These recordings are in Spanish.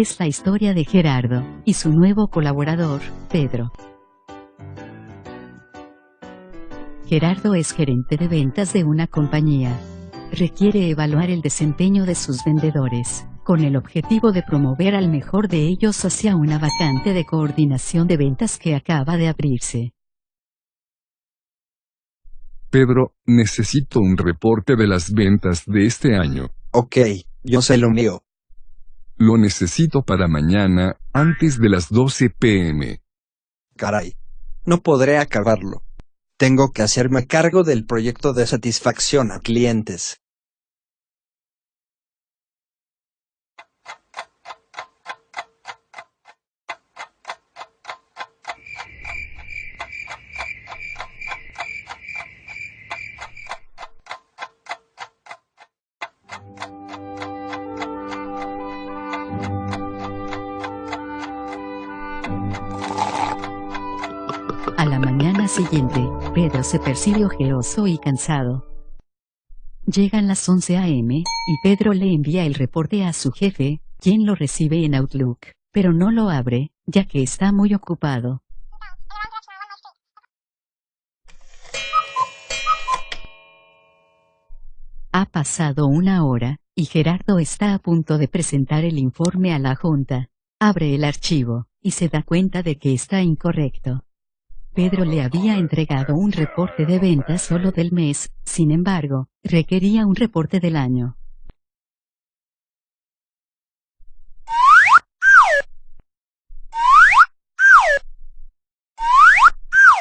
es la historia de Gerardo y su nuevo colaborador, Pedro. Gerardo es gerente de ventas de una compañía. Requiere evaluar el desempeño de sus vendedores, con el objetivo de promover al mejor de ellos hacia una vacante de coordinación de ventas que acaba de abrirse. Pedro, necesito un reporte de las ventas de este año. Ok, yo sé lo mío. Lo necesito para mañana, antes de las 12 pm. Caray. No podré acabarlo. Tengo que hacerme cargo del proyecto de satisfacción a clientes. La mañana siguiente, Pedro se percibe ojeroso y cansado. Llegan las 11 a.m., y Pedro le envía el reporte a su jefe, quien lo recibe en Outlook, pero no lo abre, ya que está muy ocupado. Ha pasado una hora, y Gerardo está a punto de presentar el informe a la junta. Abre el archivo, y se da cuenta de que está incorrecto. Pedro le había entregado un reporte de ventas solo del mes, sin embargo, requería un reporte del año.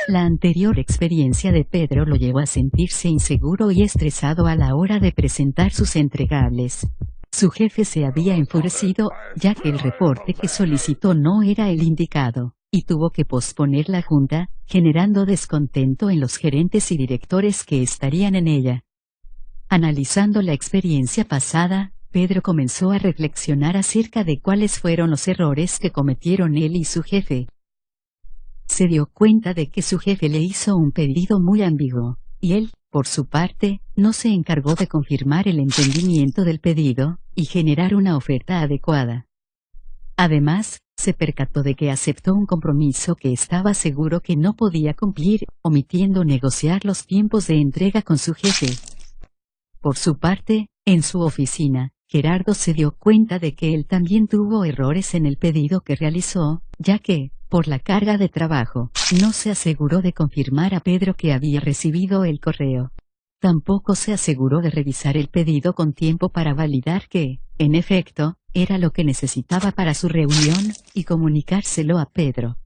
La anterior experiencia de Pedro lo llevó a sentirse inseguro y estresado a la hora de presentar sus entregables. Su jefe se había enfurecido, ya que el reporte que solicitó no era el indicado, y tuvo que posponer la junta, generando descontento en los gerentes y directores que estarían en ella. Analizando la experiencia pasada, Pedro comenzó a reflexionar acerca de cuáles fueron los errores que cometieron él y su jefe. Se dio cuenta de que su jefe le hizo un pedido muy ambiguo, y él, por su parte, no se encargó de confirmar el entendimiento del pedido, y generar una oferta adecuada. Además, se percató de que aceptó un compromiso que estaba seguro que no podía cumplir, omitiendo negociar los tiempos de entrega con su jefe. Por su parte, en su oficina, Gerardo se dio cuenta de que él también tuvo errores en el pedido que realizó, ya que, por la carga de trabajo, no se aseguró de confirmar a Pedro que había recibido el correo. Tampoco se aseguró de revisar el pedido con tiempo para validar que, en efecto, era lo que necesitaba para su reunión, y comunicárselo a Pedro.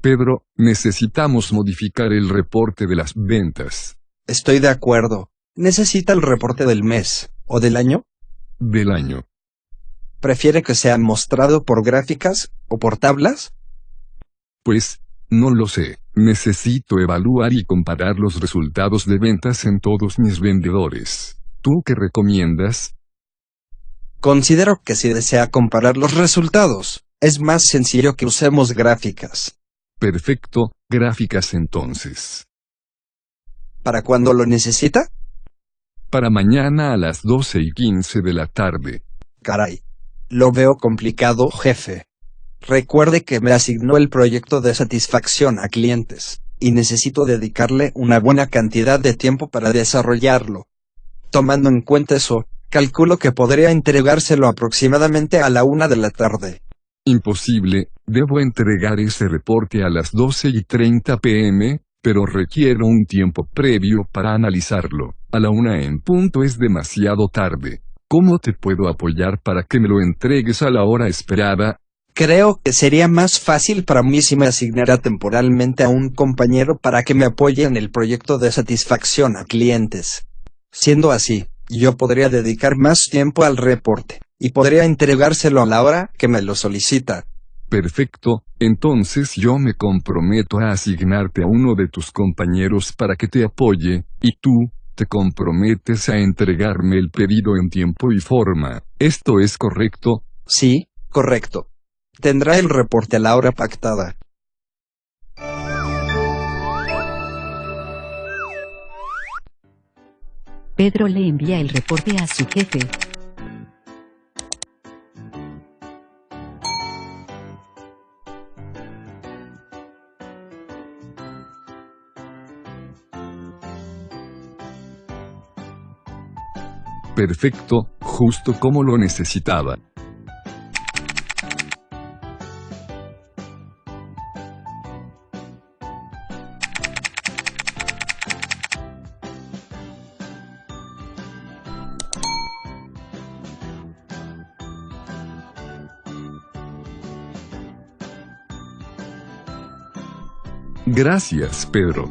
Pedro, necesitamos modificar el reporte de las ventas. Estoy de acuerdo. ¿Necesita el reporte del mes, o del año? Del año. ¿Prefiere que sea mostrado por gráficas, o por tablas? Pues, no lo sé. Necesito evaluar y comparar los resultados de ventas en todos mis vendedores. ¿Tú qué recomiendas? Considero que si desea comparar los resultados, es más sencillo que usemos gráficas. Perfecto, gráficas entonces. ¿Para cuándo lo necesita? Para mañana a las 12 y 15 de la tarde. Caray. Lo veo complicado, jefe. Recuerde que me asignó el proyecto de satisfacción a clientes, y necesito dedicarle una buena cantidad de tiempo para desarrollarlo. Tomando en cuenta eso, calculo que podría entregárselo aproximadamente a la una de la tarde. Imposible, debo entregar ese reporte a las 12 y 30 pm, pero requiero un tiempo previo para analizarlo. A la una en punto es demasiado tarde. ¿Cómo te puedo apoyar para que me lo entregues a la hora esperada? Creo que sería más fácil para mí si me asignara temporalmente a un compañero para que me apoye en el proyecto de satisfacción a clientes. Siendo así, yo podría dedicar más tiempo al reporte, y podría entregárselo a la hora que me lo solicita. Perfecto, entonces yo me comprometo a asignarte a uno de tus compañeros para que te apoye, y tú, te comprometes a entregarme el pedido en tiempo y forma. ¿Esto es correcto? Sí, correcto. Tendrá el reporte a la hora pactada. Pedro le envía el reporte a su jefe. Perfecto, justo como lo necesitaba. Gracias, Pedro.